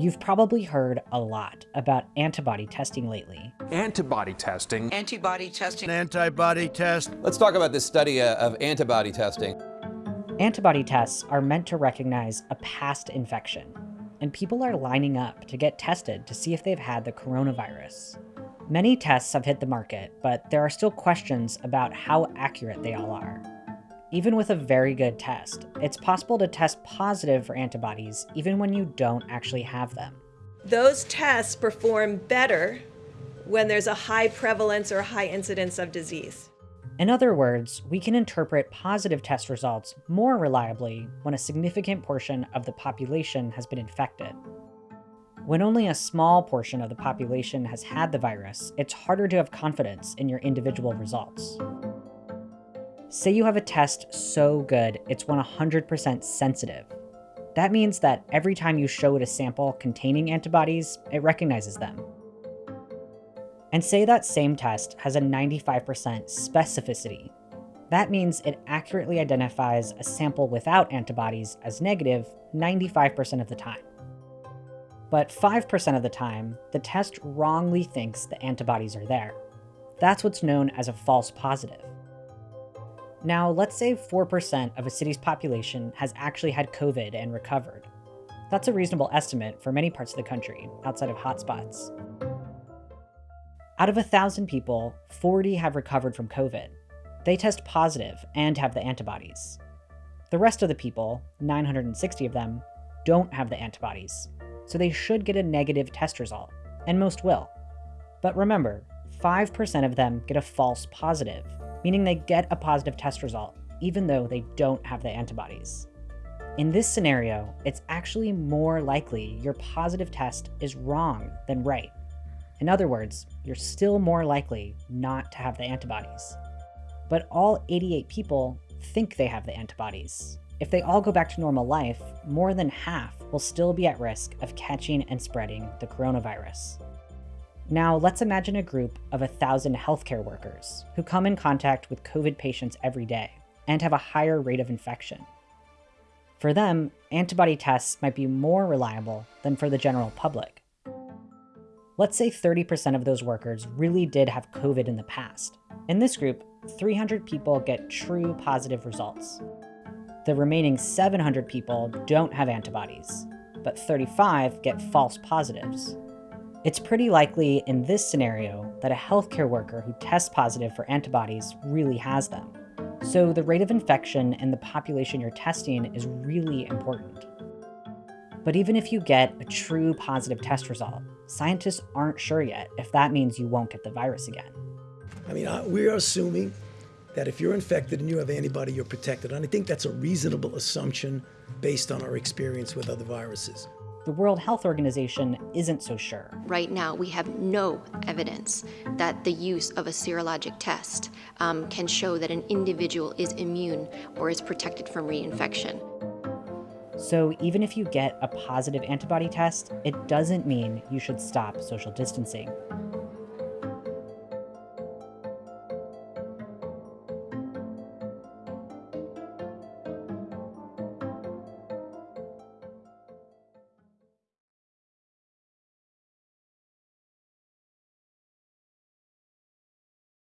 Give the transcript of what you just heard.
You've probably heard a lot about antibody testing lately. Antibody testing. Antibody testing. Antibody test. Let's talk about this study uh, of antibody testing. Antibody tests are meant to recognize a past infection, and people are lining up to get tested to see if they've had the coronavirus. Many tests have hit the market, but there are still questions about how accurate they all are. Even with a very good test, it's possible to test positive for antibodies even when you don't actually have them. Those tests perform better when there's a high prevalence or high incidence of disease. In other words, we can interpret positive test results more reliably when a significant portion of the population has been infected. When only a small portion of the population has had the virus, it's harder to have confidence in your individual results. Say you have a test so good it's 100% sensitive. That means that every time you show it a sample containing antibodies, it recognizes them. And say that same test has a 95% specificity. That means it accurately identifies a sample without antibodies as negative 95% of the time. But 5% of the time, the test wrongly thinks the antibodies are there. That's what's known as a false positive. Now, let's say 4% of a city's population has actually had COVID and recovered. That's a reasonable estimate for many parts of the country, outside of hotspots. Out of 1,000 people, 40 have recovered from COVID. They test positive and have the antibodies. The rest of the people, 960 of them, don't have the antibodies, so they should get a negative test result, and most will. But remember, 5% of them get a false positive, meaning they get a positive test result, even though they don't have the antibodies. In this scenario, it's actually more likely your positive test is wrong than right. In other words, you're still more likely not to have the antibodies. But all 88 people think they have the antibodies. If they all go back to normal life, more than half will still be at risk of catching and spreading the coronavirus. Now, let's imagine a group of 1,000 healthcare workers who come in contact with COVID patients every day and have a higher rate of infection. For them, antibody tests might be more reliable than for the general public. Let's say 30% of those workers really did have COVID in the past. In this group, 300 people get true positive results. The remaining 700 people don't have antibodies, but 35 get false positives. It's pretty likely in this scenario that a healthcare worker who tests positive for antibodies really has them. So the rate of infection in the population you're testing is really important. But even if you get a true positive test result, scientists aren't sure yet if that means you won't get the virus again. I mean, we are assuming that if you're infected and you have antibody, you're protected. And I think that's a reasonable assumption based on our experience with other viruses the World Health Organization isn't so sure. Right now, we have no evidence that the use of a serologic test um, can show that an individual is immune or is protected from reinfection. So even if you get a positive antibody test, it doesn't mean you should stop social distancing.